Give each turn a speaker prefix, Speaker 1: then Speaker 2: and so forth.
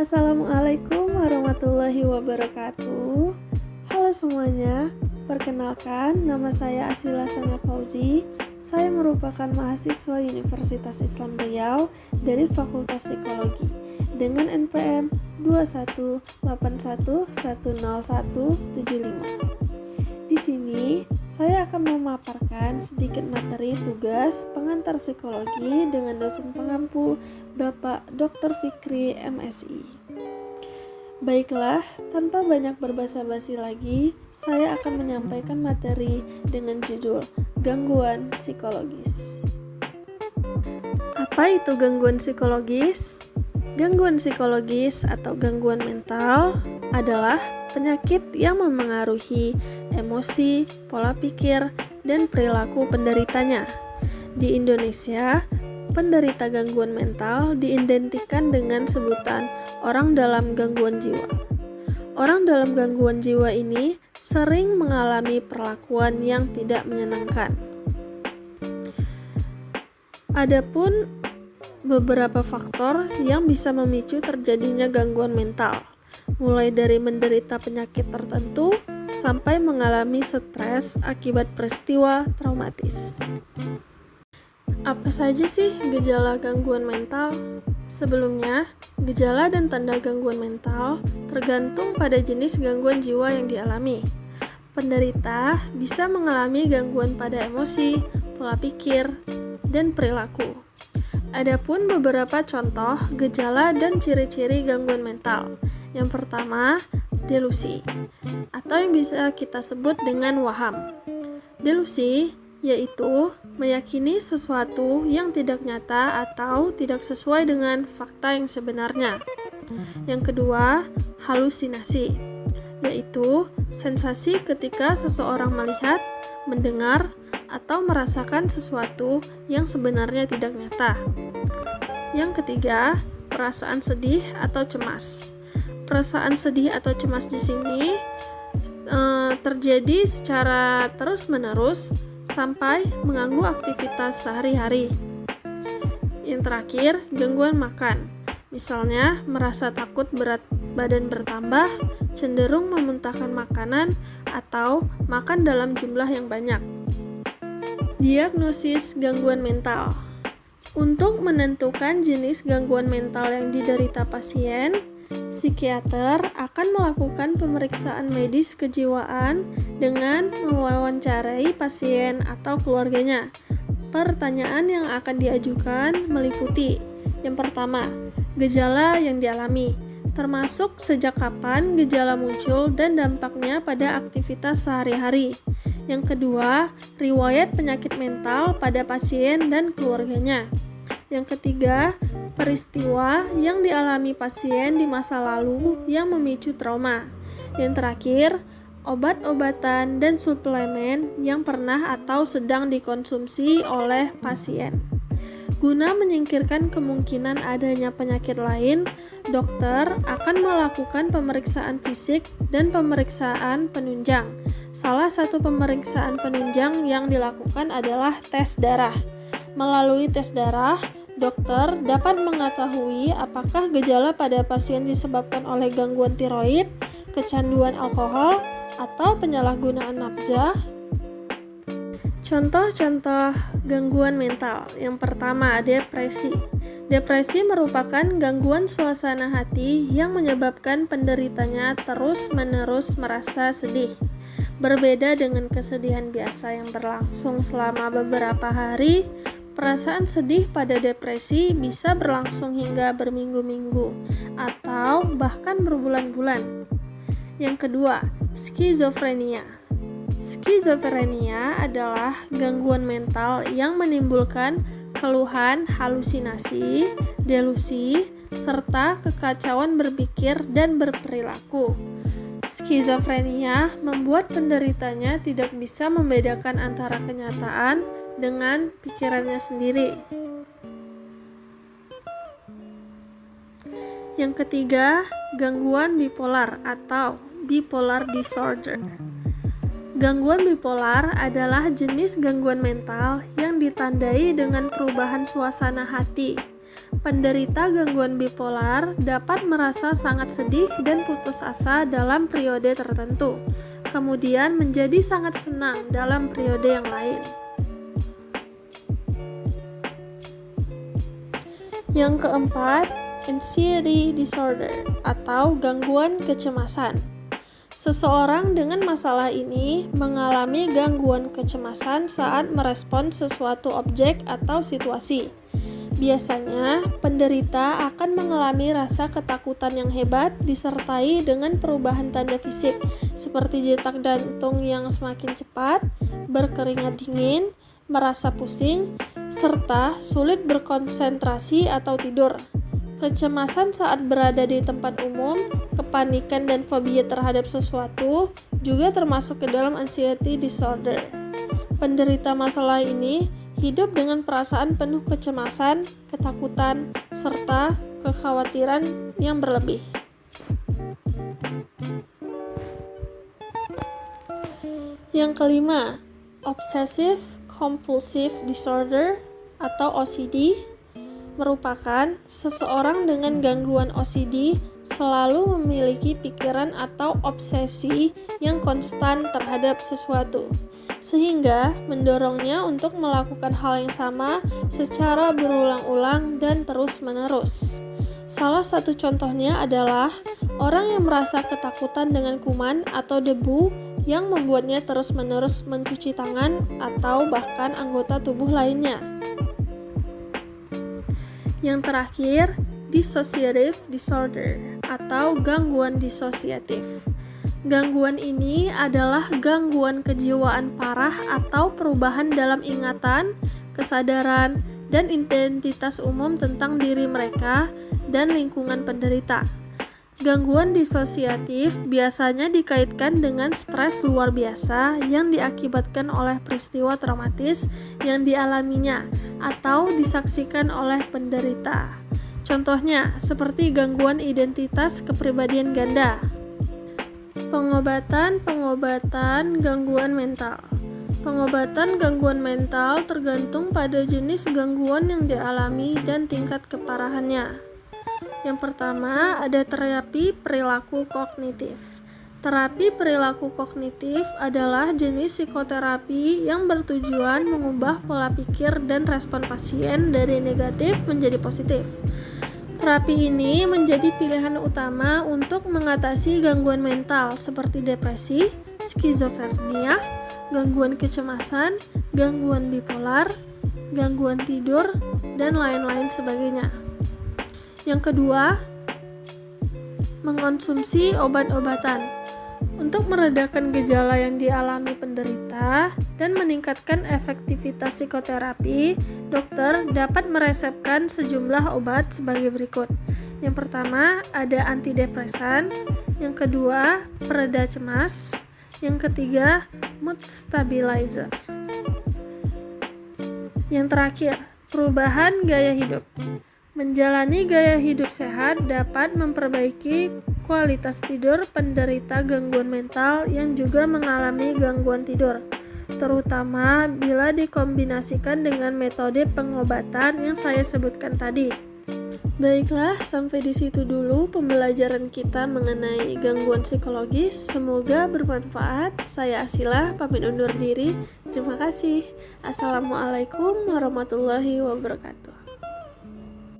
Speaker 1: Assalamualaikum warahmatullahi wabarakatuh. Halo semuanya, perkenalkan nama saya Asila Sana Fauzi. Saya merupakan mahasiswa Universitas Islam Riau dari Fakultas Psikologi dengan NPM 218110175. Di sini, saya akan memaparkan sedikit materi tugas pengantar psikologi dengan dosen pengampu Bapak Dr. Fikri MSI. Baiklah, tanpa banyak berbasa-basi lagi, saya akan menyampaikan materi dengan judul Gangguan Psikologis. Apa itu gangguan psikologis? Gangguan psikologis atau gangguan mental adalah penyakit yang memengaruhi emosi, pola pikir, dan perilaku penderitanya. Di Indonesia, penderita gangguan mental diidentikan dengan sebutan orang dalam gangguan jiwa. Orang dalam gangguan jiwa ini sering mengalami perlakuan yang tidak menyenangkan. Adapun beberapa faktor yang bisa memicu terjadinya gangguan mental mulai dari menderita penyakit tertentu sampai mengalami stres akibat peristiwa traumatis. Apa saja sih gejala gangguan mental? Sebelumnya, gejala dan tanda gangguan mental tergantung pada jenis gangguan jiwa yang dialami. Penderita bisa mengalami gangguan pada emosi, pola pikir, dan perilaku. Adapun beberapa contoh gejala dan ciri-ciri gangguan mental yang pertama, delusi atau yang bisa kita sebut dengan waham. Delusi yaitu meyakini sesuatu yang tidak nyata atau tidak sesuai dengan fakta yang sebenarnya. Yang kedua, halusinasi, yaitu sensasi ketika seseorang melihat, mendengar, atau merasakan sesuatu yang sebenarnya tidak nyata. Yang ketiga, perasaan sedih atau cemas perasaan sedih atau cemas di sini uh, terjadi secara terus-menerus sampai mengganggu aktivitas sehari-hari. Yang terakhir, gangguan makan. Misalnya, merasa takut berat badan bertambah, cenderung memuntahkan makanan, atau makan dalam jumlah yang banyak. Diagnosis gangguan mental. Untuk menentukan jenis gangguan mental yang diderita pasien, Psikiater akan melakukan pemeriksaan medis kejiwaan dengan mewawancarai pasien atau keluarganya. Pertanyaan yang akan diajukan meliputi: yang pertama, gejala yang dialami, termasuk sejak kapan gejala muncul dan dampaknya pada aktivitas sehari-hari. Yang kedua, riwayat penyakit mental pada pasien dan keluarganya. Yang ketiga, peristiwa yang dialami pasien di masa lalu yang memicu trauma. Yang terakhir, obat-obatan dan suplemen yang pernah atau sedang dikonsumsi oleh pasien. Guna menyingkirkan kemungkinan adanya penyakit lain, dokter akan melakukan pemeriksaan fisik dan pemeriksaan penunjang. Salah satu pemeriksaan penunjang yang dilakukan adalah tes darah. Melalui tes darah, dokter dapat mengetahui apakah gejala pada pasien disebabkan oleh gangguan tiroid, kecanduan alkohol, atau penyalahgunaan nafza. Contoh-contoh gangguan mental. Yang pertama, depresi. Depresi merupakan gangguan suasana hati yang menyebabkan penderitanya terus-menerus merasa sedih. Berbeda dengan kesedihan biasa yang berlangsung selama beberapa hari, Perasaan sedih pada depresi bisa berlangsung hingga berminggu-minggu atau bahkan berbulan-bulan. Yang kedua, skizofrenia. Skizofrenia adalah gangguan mental yang menimbulkan keluhan halusinasi, delusi, serta kekacauan berpikir dan berperilaku. Skizofrenia membuat penderitanya tidak bisa membedakan antara kenyataan dengan pikirannya sendiri. Yang ketiga, gangguan bipolar atau bipolar disorder. Gangguan bipolar adalah jenis gangguan mental yang ditandai dengan perubahan suasana hati, penderita gangguan bipolar dapat merasa sangat sedih dan putus asa dalam periode tertentu, kemudian menjadi sangat senang dalam periode yang lain. Yang keempat, anxiety disorder atau gangguan kecemasan. Seseorang dengan masalah ini mengalami gangguan kecemasan saat merespons sesuatu objek atau situasi. Biasanya, penderita akan mengalami rasa ketakutan yang hebat disertai dengan perubahan tanda fisik seperti detak jantung yang semakin cepat, berkeringat dingin, merasa pusing, serta sulit berkonsentrasi atau tidur. Kecemasan saat berada di tempat umum, kepanikan dan fobia terhadap sesuatu juga termasuk ke dalam anxiety disorder. Penderita masalah ini hidup dengan perasaan penuh kecemasan, ketakutan, serta kekhawatiran yang berlebih. Yang kelima, obsessive compulsive disorder atau OCD merupakan seseorang dengan gangguan OCD selalu memiliki pikiran atau obsesi yang konstan terhadap sesuatu sehingga mendorongnya untuk melakukan hal yang sama secara berulang-ulang dan terus-menerus. Salah satu contohnya adalah orang yang merasa ketakutan dengan kuman atau debu yang membuatnya terus-menerus mencuci tangan atau bahkan anggota tubuh lainnya. Yang terakhir, dissociative disorder atau gangguan disosiatif. Gangguan ini adalah gangguan kejiwaan parah atau perubahan dalam ingatan, kesadaran, dan identitas umum tentang diri mereka dan lingkungan penderita. Gangguan disosiatif biasanya dikaitkan dengan stres luar biasa yang diakibatkan oleh peristiwa traumatis yang dialaminya atau disaksikan oleh penderita. Contohnya, seperti gangguan identitas kepribadian ganda, Pengobatan-pengobatan gangguan mental. Pengobatan gangguan mental tergantung pada jenis gangguan yang dialami dan tingkat keparahannya. Yang pertama, ada terapi perilaku kognitif. Terapi perilaku kognitif adalah jenis psikoterapi yang bertujuan mengubah pola pikir dan respon pasien dari negatif menjadi positif. Terapi ini menjadi pilihan utama untuk mengatasi gangguan mental seperti depresi, skizofrenia, gangguan kecemasan, gangguan bipolar, gangguan tidur, dan lain-lain sebagainya. Yang kedua, mengonsumsi obat-obatan untuk meredakan gejala yang dialami penderita dan meningkatkan efektivitas psikoterapi, dokter dapat meresepkan sejumlah obat sebagai berikut. Yang pertama, ada antidepresan, yang kedua, pereda cemas, yang ketiga, mood stabilizer. Yang terakhir, perubahan gaya hidup. Menjalani gaya hidup sehat dapat memperbaiki kualitas tidur penderita gangguan mental yang juga mengalami gangguan tidur, terutama bila dikombinasikan dengan metode pengobatan yang saya sebutkan tadi. Baiklah, sampai di situ dulu pembelajaran kita mengenai gangguan psikologis. Semoga bermanfaat. Saya Asila, pamit undur diri. Terima kasih. Assalamualaikum warahmatullahi wabarakatuh.